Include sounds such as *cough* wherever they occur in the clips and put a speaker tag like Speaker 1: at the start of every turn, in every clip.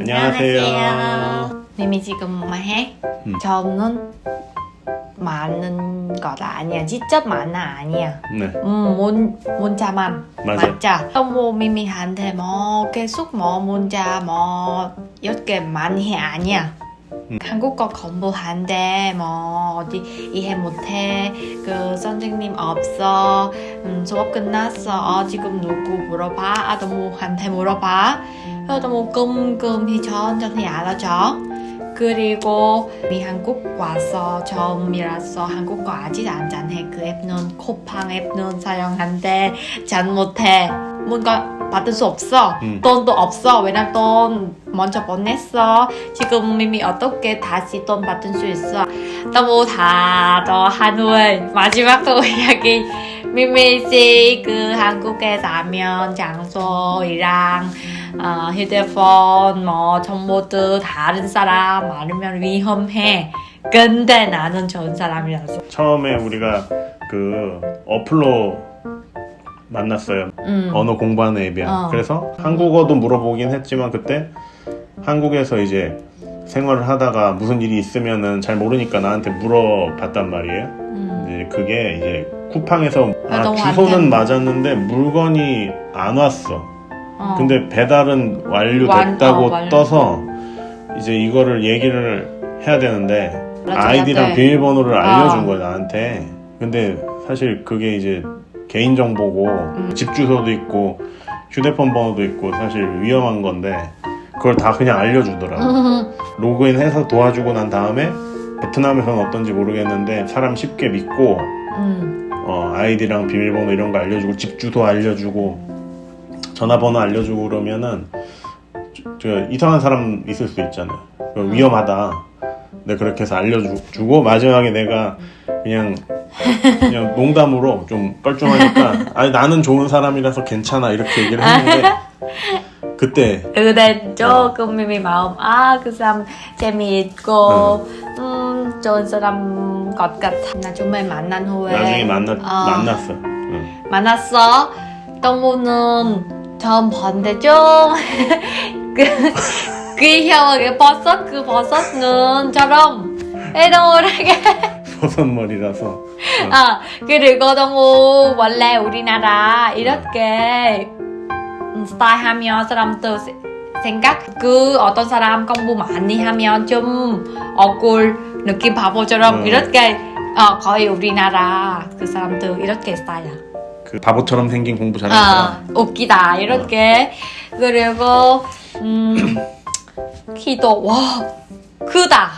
Speaker 1: 안녕하세요.
Speaker 2: 미미 지금 뭐 해?
Speaker 1: 음.
Speaker 2: 저는 많은 것 아니야. 직접 많아 아니야.
Speaker 1: 네,
Speaker 2: 음, 문, 문자만.
Speaker 1: 맞아.
Speaker 2: 맞자. 또뭐 미미한테 뭐 계속 뭐 문자 뭐 이렇게 많이 해 아니야.
Speaker 1: 음.
Speaker 2: 한국어 공부한대 뭐 어디 이해 못해 그 선생님 없어 음, 수업 끝났어 어, 지금 누구 물어봐 아동무한테 물어봐 그래도 뭐 끔끔히 천천히 알아줘. 그리고 미 한국 와서 처음이라서 한국어 아직 안 잘해. 그 앱은 코팡 앱은 사용한대. 잘 못해. 뭔가 받을 수 없어.
Speaker 1: 음.
Speaker 2: 돈도 없어. 왜냐면 돈 먼저 보냈어. 지금 미미 어떻게 다시 돈 받을 수 있어? 너무 다더 한우의 마지막으로 이야기. 미미 씨 그 한국에 사면 장소이랑 어, 휴대폰 뭐 정보도 다른 사람 많으면 위험해 근데 나는 좋은 사람이라서
Speaker 1: 처음에 우리가 그 어플로 만났어요.
Speaker 2: 음.
Speaker 1: 언어 공부하는 앱이야.
Speaker 2: 어.
Speaker 1: 그래서 한국어도 물어보긴 했지만 그때 한국에서 이제 생활을 하다가 무슨 일이 있으면은 잘 모르니까 나한테 물어봤단 말이에요.
Speaker 2: 음.
Speaker 1: 이제 그게 이제 쿠팡에서 아, 주소는. 맞았는데 물건이 안 왔어.
Speaker 2: 어.
Speaker 1: 근데 배달은 완료됐다고
Speaker 2: 완- 어.
Speaker 1: 떠서 이제 이거를 얘기를 해야 되는데
Speaker 2: 맞아,
Speaker 1: 아이디랑. 비밀번호를 알려준
Speaker 2: 어.
Speaker 1: 거야 나한테. 근데 사실 그게 이제 개인 정보고
Speaker 2: 음.
Speaker 1: 집 주소도 있고 휴대폰 번호도 있고 사실 위험한 건데 그걸 다 그냥 알려주더라.
Speaker 2: 음. *laughs*
Speaker 1: 로그인해서 도와주고 난 다음에 베트남에서는 어떤지 모르겠는데 사람 쉽게 믿고
Speaker 2: 음.
Speaker 1: 어, 아이디랑 비밀번호 이런 거 알려주고 집 주소 알려주고 전화번호 알려주고 그러면은 저, 저 이상한 사람 있을 수 있잖아요. 그거 위험하다. 내가 그렇게 해서 알려주고 마지막에 내가 그냥 그냥 *laughs* 농담으로 좀 뻘쭘하니까 아니 나는 좋은 사람이라서 괜찮아 이렇게 얘기를 했는데 *laughs* 그때
Speaker 2: 근데 조금 미미 마음 아 그 사람 재미있고 음 좋은 사람 것 같아 나중에 만난 후에
Speaker 1: 나중에 만나
Speaker 2: 어,
Speaker 1: 만났어. 응.
Speaker 2: 만났어 동무는 봤는데 좀그 귀여워게 버섯? 그 버섯 눈처럼 애동하게. *laughs*
Speaker 1: 버섯 머리라서.
Speaker 2: 아 그리고 너무 원래 우리나라 이렇게 음, 스타일 하면 사람들 세- 생각? 그 어떤 사람 공부 많이 하면 좀 억울 느낌 바보처럼
Speaker 1: 음.
Speaker 2: 이렇게 어, 거의 우리나라 그 사람들 이렇게 스타일이야
Speaker 1: 그 바보처럼 생긴 공부 잘하는
Speaker 2: 아,
Speaker 1: 사람.
Speaker 2: 웃기다 이렇게 그리고 음 *clears throat* 키도 와 크다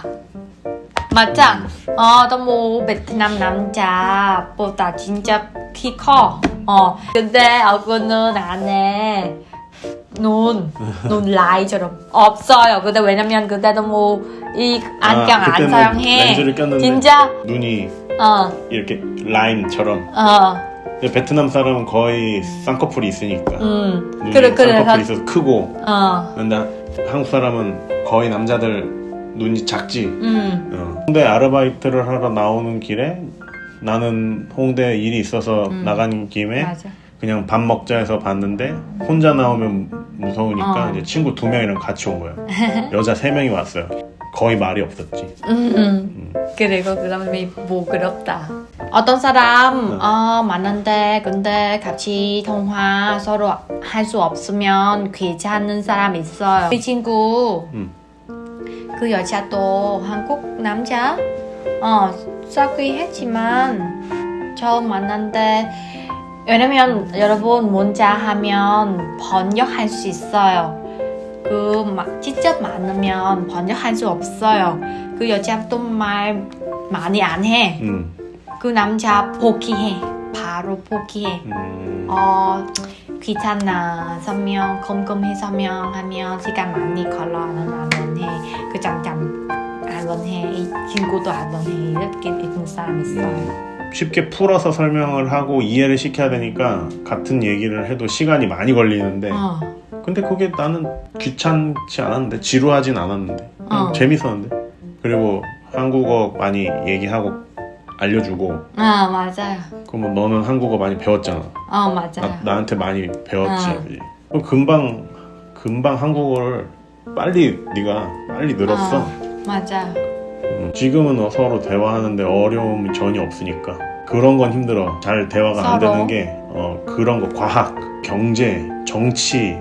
Speaker 2: 맞자 어 너무 베트남 남자보다 진짜 키 커. 어 근데 얼굴은 안에 눈, *laughs* 눈 라이처럼 없어요. 근데 왜냐면 그때 너무 이 안경
Speaker 1: 아,
Speaker 2: 안
Speaker 1: 그때는
Speaker 2: 사용해.
Speaker 1: 렌즈를 꼈는데
Speaker 2: 진짜
Speaker 1: 눈이
Speaker 2: 어
Speaker 1: 이렇게 라인처럼
Speaker 2: 어.
Speaker 1: 베트남 사람은 거의 쌍꺼풀이 있으니까
Speaker 2: 음.
Speaker 1: 눈이
Speaker 2: 그래 그래
Speaker 1: 쌍꺼풀이 있어서 크고
Speaker 2: 어.
Speaker 1: 근데 한국 사람은 거의 남자들 눈이 작지
Speaker 2: 음.
Speaker 1: 어. 홍대 아르바이트를 하러 나오는 길에 나는 홍대 일이 있어서
Speaker 2: 음.
Speaker 1: 나간 김에
Speaker 2: 맞아.
Speaker 1: 그냥 밥 먹자 해서 봤는데 혼자 나오면 무서우니까
Speaker 2: 어.
Speaker 1: 이제 친구 두 명이랑 같이 온 거예요 *laughs* 여자 세 명이 왔어요 거의 말이 없었지
Speaker 2: 음, 음. 그리고 그다음에 뭐 그렇다. 어떤 사람
Speaker 1: 네.
Speaker 2: 어, 많은데 근데 같이 통화 서로 할 수 없으면 귀찮은 사람 있어요. 그 친구
Speaker 1: 음.
Speaker 2: 그 여자도 한국 남자 어 사귀 했지만 처음 만났는데 왜냐면 여러분 문자 하면 번역할 수 있어요. 그 마- 직접 만나면 번역할 수 없어요. 그 여자도 말 많이 안 해.
Speaker 1: 음.
Speaker 2: 그 남자 포기해. 바로 포기해.
Speaker 1: 음.
Speaker 2: 어 귀찮아 서명 컴컴해 서명하면 시간 많이 걸려 나는 안 해. 그 잠잠 안 원 해. 이 친구도 안 원 해. 이렇게 있는 사람 있어요.
Speaker 1: 음. 쉽게 풀어서 설명을 하고 이해를 시켜야 되니까 같은 얘기를 해도 시간이 많이 걸리는데
Speaker 2: 어.
Speaker 1: 근데 그게 나는 귀찮지 않았는데 지루하진 않았는데 그냥
Speaker 2: 어.
Speaker 1: 재밌었는데 그리고 한국어 많이 얘기하고 알려주고
Speaker 2: 아 맞아요.
Speaker 1: 그러면 너는 한국어 많이 배웠잖아
Speaker 2: 어 맞아요.
Speaker 1: 나, 나한테 많이 배웠지
Speaker 2: 어.
Speaker 1: 금방 금방 한국어를 빨리 네가 빨리 늘었어.
Speaker 2: 어, 맞아.
Speaker 1: 음, 지금은 서로 대화하는데 어려움이 전혀 없으니까 그런 건 힘들어. 잘 대화가 안
Speaker 2: 서로?
Speaker 1: 되는 게 어, 그런 거 과학, 경제, 정치.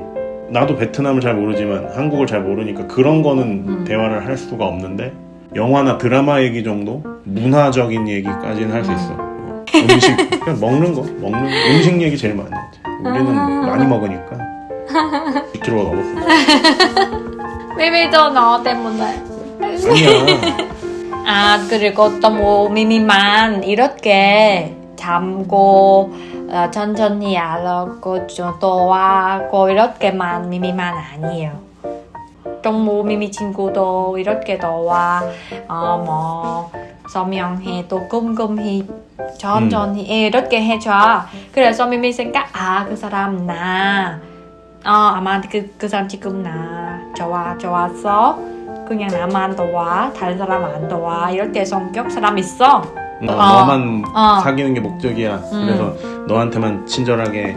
Speaker 1: 나도 베트남을 잘 모르지만 한국을 잘 모르니까 그런 거는
Speaker 2: 음.
Speaker 1: 대화를 할 수가 없는데 영화나 드라마 얘기 정도 문화적인 얘기까지는 할수
Speaker 2: 음.
Speaker 1: 있어. 어, 음식 그냥 먹는 거 먹는 음식 얘기 제일 많이 하지. 우리는
Speaker 2: 아.
Speaker 1: 많이 먹으니까 2kg가 넘었어.
Speaker 2: 미미도 너 때문에.
Speaker 1: 아니야.
Speaker 2: 아 그리고 또 뭐 미미만 이렇게 잠고 어, 천천히 알고 좀 도와고 이렇게만 미미만 아니에요. 또뭐 미미 친구도 이렇게 도와 어뭐 설명해 또 꼼꼼히 천천히 이렇게 해줘. 그래서 미미 생각 아 그 사람 나 어, 아마 그, 그 사람 지금 나 좋아 좋았어. 그냥 나만 도와 다른 사람 안 도와 이럴 때 성격 사람 있어
Speaker 1: 너,
Speaker 2: 어.
Speaker 1: 너만
Speaker 2: 어.
Speaker 1: 사귀는 게 목적이야.
Speaker 2: 음.
Speaker 1: 그래서 너한테만 친절하게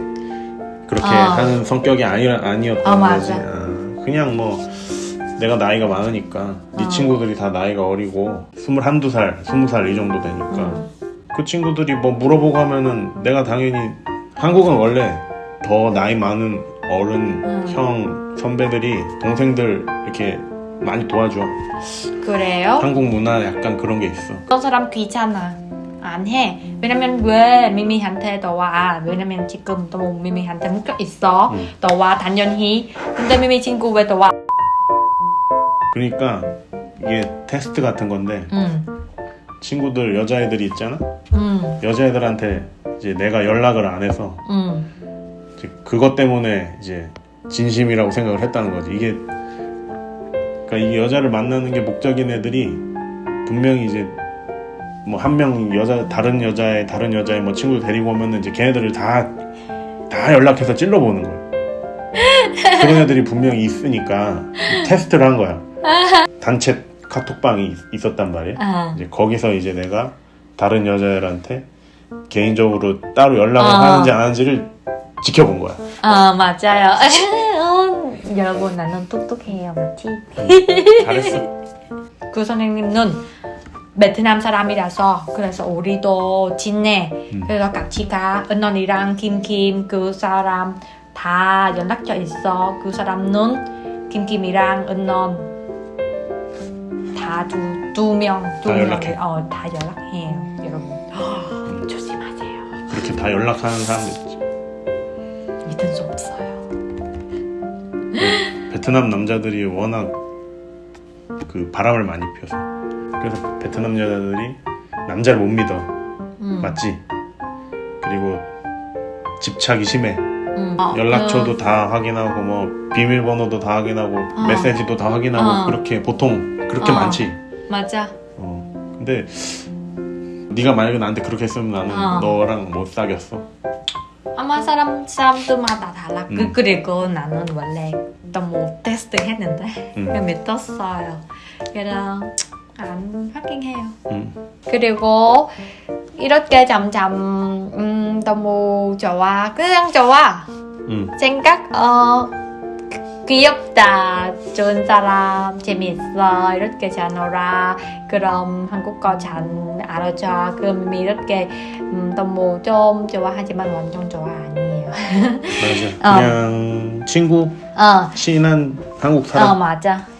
Speaker 1: 그렇게
Speaker 2: 어.
Speaker 1: 하는 성격이 아니, 아니었던
Speaker 2: 어,
Speaker 1: 거지. 아, 그냥 뭐 내가 나이가 많으니까 네
Speaker 2: 어.
Speaker 1: 친구들이 다 나이가 어리고 21, 살 20살 이 정도 되니까
Speaker 2: 음.
Speaker 1: 그 친구들이 뭐 물어보고 하면은 내가 당연히 한국은 원래 더 나이 많은 어른,
Speaker 2: 음.
Speaker 1: 형, 선배들이 동생들 이렇게 많이 도와줘.
Speaker 2: 그래요?
Speaker 1: 한국 문화 약간 그런 게 있어.
Speaker 2: 어떤 사람 귀찮아 안 해. 왜냐면 왜 미미한테 도와? 왜냐면 지금 또 미미한테 묶여 있어.
Speaker 1: 음.
Speaker 2: 도와 당연히. 근데 미미 친구 왜 도와?
Speaker 1: 그러니까 이게 테스트 같은 건데
Speaker 2: 음,
Speaker 1: 친구들 여자애들이 있잖아.
Speaker 2: 음,
Speaker 1: 여자애들한테 이제 내가 연락을 안 해서
Speaker 2: 음,
Speaker 1: 이제 그것 때문에 이제 진심이라고 생각을 했다는 거지. 이게 그러니까 이 여자를 만나는 게 목적인 애들이 분명히 이제 뭐 한 명 여자 다른 여자의 다른 여자의 뭐 친구 데리고 오면은 이제 걔네들을 다 다 연락해서 찔러보는 거야. *laughs* 그런 애들이 분명히 있으니까 테스트를 한 거야. 단체 카톡방이 있- 있었단 말이야.
Speaker 2: 아,
Speaker 1: 이제 거기서 이제 내가 다른 여자들한테 개인적으로 따로 연락을
Speaker 2: 아.
Speaker 1: 하는지 안 하는지를 지켜본 거야.
Speaker 2: 아 맞아요. 어, 여러분 나는 똑똑해요, 맞지?
Speaker 1: 잘했어. *laughs*
Speaker 2: 그 선생님은 베트남 사람이라서 그래서 우리도 친해.
Speaker 1: 음.
Speaker 2: 그래서 같이 가. 은원이랑 김김 그 사람 다 연락처 있어. 그 사람은 김김이랑 은원 다두두 명,
Speaker 1: 두다
Speaker 2: 명,
Speaker 1: 연락해.
Speaker 2: 어, 다 연락해요, 여러분. *gasps* 조심하세요.
Speaker 1: 그렇게 다 연락하는 사람도 있지.
Speaker 2: 믿을 수 없어요.
Speaker 1: 베트남 남자들이 워낙 그 바람을 많이 피워서 그래서 베트남 여자들이 남자를 못 믿어.
Speaker 2: 음,
Speaker 1: 맞지? 그리고 집착이 심해.
Speaker 2: 음. 어,
Speaker 1: 연락처도 다 확인하고 뭐 비밀번호도 다 확인하고
Speaker 2: 어.
Speaker 1: 메시지도 다 확인하고
Speaker 2: 어.
Speaker 1: 그렇게 보통 그렇게
Speaker 2: 어.
Speaker 1: 많지.
Speaker 2: 그, 맞아.
Speaker 1: 어. 근데 네가 만약에 나한테 그렇게 했으면 나는
Speaker 2: 어.
Speaker 1: 너랑 못 사귀었어.
Speaker 2: 아마 사람 사람들마다 달라.
Speaker 1: 음.
Speaker 2: 그 그리고 나는 원래 너무 테스트 했는데
Speaker 1: 음.
Speaker 2: 그냥 믿었어요. 그래서 안 확인해요.
Speaker 1: 음.
Speaker 2: 그리고 이렇게 점점 음, 너무 좋아. 그냥 좋아.
Speaker 1: 음.
Speaker 2: 생각 어 귀엽다. 좋은 사람 재밌어. 이렇게 잘 놀아. 그럼 한국어 잘 알아줘. 그럼 이렇게 음, 너무 좀 좋아하지만 완전 좋아 아니에요.
Speaker 1: 맞아. *laughs*
Speaker 2: 어.
Speaker 1: 그냥 친구,
Speaker 2: 어,
Speaker 1: 친한 한국
Speaker 2: 어
Speaker 1: 사람.
Speaker 2: 맞아.